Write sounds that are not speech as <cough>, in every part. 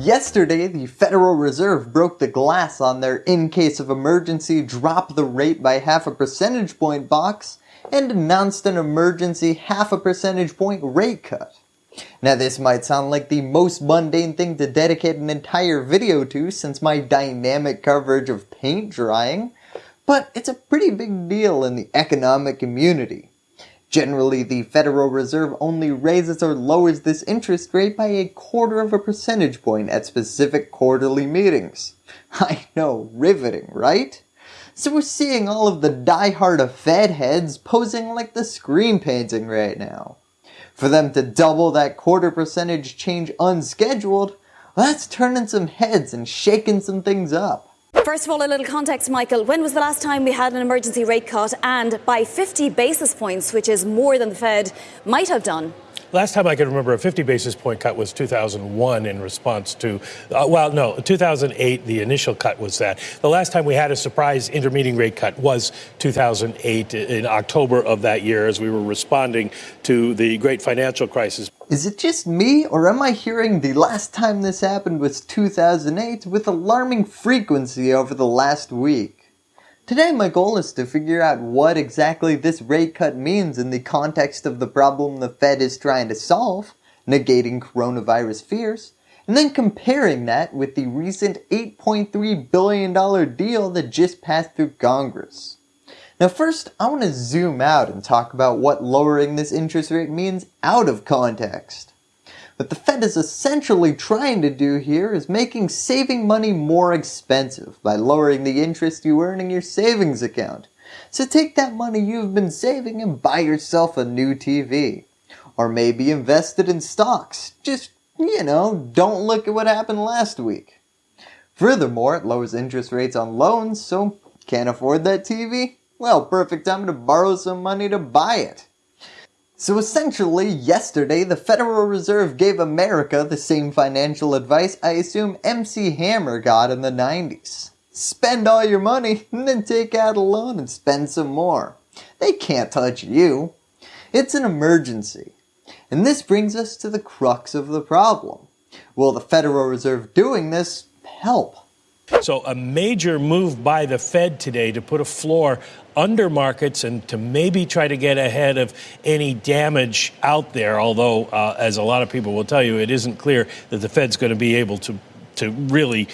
Yesterday, the Federal Reserve broke the glass on their in case of emergency drop the rate by half a percentage point box and announced an emergency half a percentage point rate cut. Now this might sound like the most mundane thing to dedicate an entire video to since my dynamic coverage of paint drying, but it's a pretty big deal in the economic community. Generally, the Federal Reserve only raises or lowers this interest rate by a quarter of a percentage point at specific quarterly meetings. <laughs> I know, riveting, right? So we're seeing all of the die-hard Fed heads posing like the Scream painting right now. For them to double that quarter percentage change unscheduled, that's turning some heads and shaking some things up. First of all, a little context, Michael. When was the last time we had an emergency rate cut and by 50 basis points, which is more than the Fed might have done? Last time I can remember a 50 basis point cut was 2001 in response to, uh, well, no, 2008, the initial cut was that. The last time we had a surprise intermediate rate cut was 2008 in October of that year as we were responding to the great financial crisis. Is it just me or am I hearing the last time this happened was 2008 with alarming frequency over the last week? Today my goal is to figure out what exactly this rate cut means in the context of the problem the Fed is trying to solve, negating coronavirus fears, and then comparing that with the recent $8.3 billion deal that just passed through Congress. Now first, I want to zoom out and talk about what lowering this interest rate means out of context. What the Fed is essentially trying to do here is making saving money more expensive by lowering the interest you earn in your savings account. So take that money you've been saving and buy yourself a new TV. Or maybe invest it in stocks. Just, you know, don't look at what happened last week. Furthermore, it lowers interest rates on loans, so can't afford that TV? Well, perfect time to borrow some money to buy it. So essentially, yesterday the Federal Reserve gave America the same financial advice I assume MC Hammer got in the 90s. Spend all your money <laughs> and then take out a loan and spend some more. They can't touch you. It's an emergency. And this brings us to the crux of the problem. Will the Federal Reserve doing this help? So a major move by the Fed today to put a floor under markets and to maybe try to get ahead of any damage out there. Although, uh, as a lot of people will tell you, it isn't clear that the Fed's going to be able to to really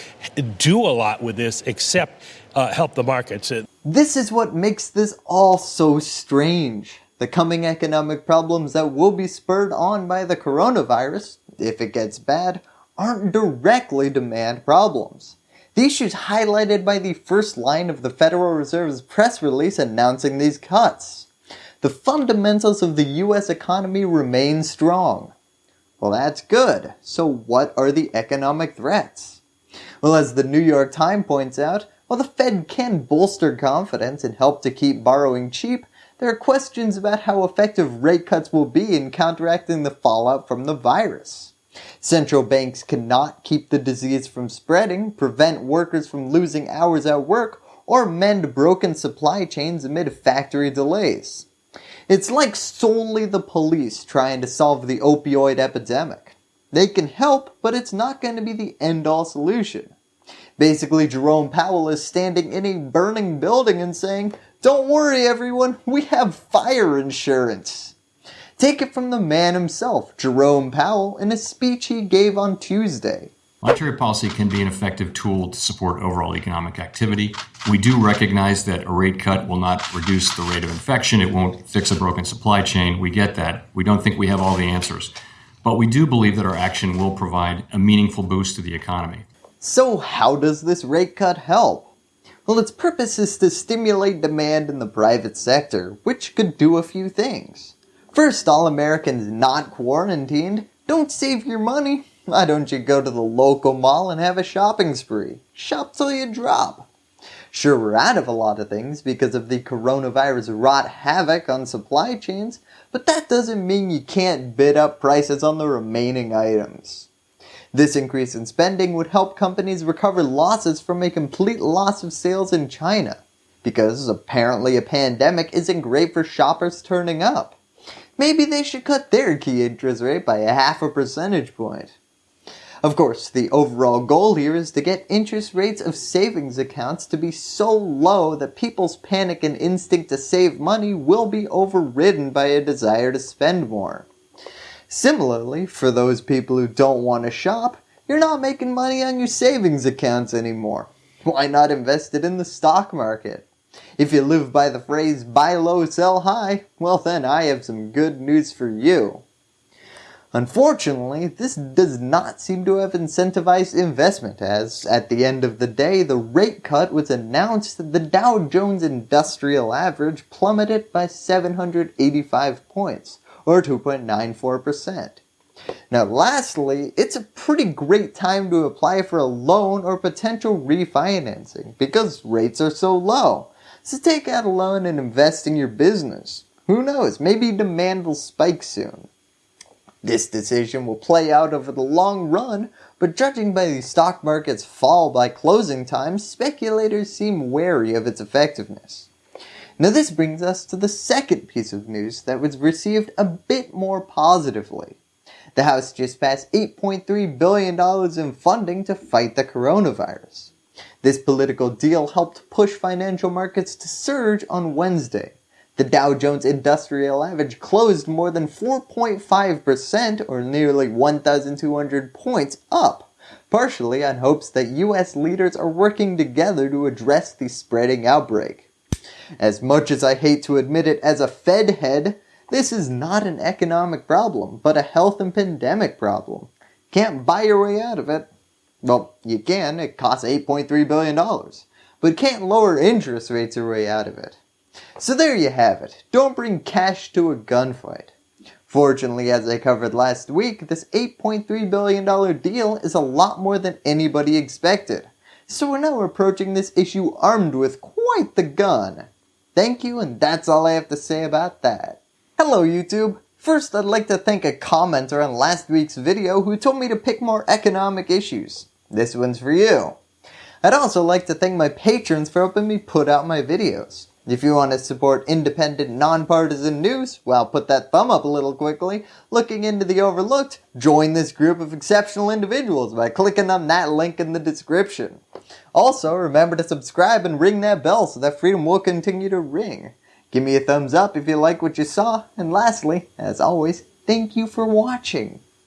do a lot with this except uh, help the markets. This is what makes this all so strange. The coming economic problems that will be spurred on by the coronavirus, if it gets bad, aren't directly demand problems. The issues highlighted by the first line of the Federal Reserve's press release announcing these cuts. The fundamentals of the US economy remain strong. Well that's good, so what are the economic threats? Well as the New York Times points out, while the Fed can bolster confidence and help to keep borrowing cheap, there are questions about how effective rate cuts will be in counteracting the fallout from the virus. Central banks cannot keep the disease from spreading, prevent workers from losing hours at work, or mend broken supply chains amid factory delays. It's like solely the police trying to solve the opioid epidemic. They can help, but it's not going to be the end-all solution. Basically, Jerome Powell is standing in a burning building and saying, don't worry everyone, we have fire insurance. Take it from the man himself, Jerome Powell, in a speech he gave on Tuesday. Monetary policy can be an effective tool to support overall economic activity. We do recognize that a rate cut will not reduce the rate of infection. It won't fix a broken supply chain. We get that. We don't think we have all the answers. But we do believe that our action will provide a meaningful boost to the economy. So how does this rate cut help? Well, its purpose is to stimulate demand in the private sector, which could do a few things. First, all Americans not quarantined, don't save your money. Why don't you go to the local mall and have a shopping spree? Shop till you drop. Sure, we're out of a lot of things because of the coronavirus wrought havoc on supply chains, but that doesn't mean you can't bid up prices on the remaining items. This increase in spending would help companies recover losses from a complete loss of sales in China, because apparently a pandemic isn't great for shoppers turning up. Maybe they should cut their key interest rate by a half a percentage point. Of course, the overall goal here is to get interest rates of savings accounts to be so low that people's panic and instinct to save money will be overridden by a desire to spend more. Similarly, for those people who don't want to shop, you're not making money on your savings accounts anymore. Why not invest it in the stock market? If you live by the phrase buy low, sell high, well then I have some good news for you. Unfortunately, this does not seem to have incentivized investment as, at the end of the day, the rate cut was announced that the Dow Jones Industrial Average plummeted by 785 points, or 2.94%. Now lastly, it's a pretty great time to apply for a loan or potential refinancing because rates are so low. So take out a loan and invest in your business. Who knows, maybe demand will spike soon. This decision will play out over the long run, but judging by the stock market's fall by closing time, speculators seem wary of its effectiveness. Now this brings us to the second piece of news that was received a bit more positively. The House just passed $8.3 billion in funding to fight the coronavirus. This political deal helped push financial markets to surge on Wednesday, the Dow Jones Industrial Average closed more than 4.5% or nearly 1,200 points up, partially on hopes that US leaders are working together to address the spreading outbreak. As much as I hate to admit it as a Fed head, this is not an economic problem, but a health and pandemic problem. Can't buy your way out of it. Well, you can, it costs $8.3 billion, but can't lower interest rates your way out of it. So there you have it. Don't bring cash to a gunfight. Fortunately, as I covered last week, this $8.3 billion deal is a lot more than anybody expected. So we're now approaching this issue armed with quite the gun. Thank you and that's all I have to say about that. Hello YouTube! First I'd like to thank a commenter on last week's video who told me to pick more economic issues. This one's for you. I'd also like to thank my patrons for helping me put out my videos. If you want to support independent, nonpartisan news, well put that thumb up a little quickly. Looking into the overlooked, join this group of exceptional individuals by clicking on that link in the description. Also, remember to subscribe and ring that bell so that freedom will continue to ring. Give me a thumbs up if you like what you saw, and lastly, as always, thank you for watching.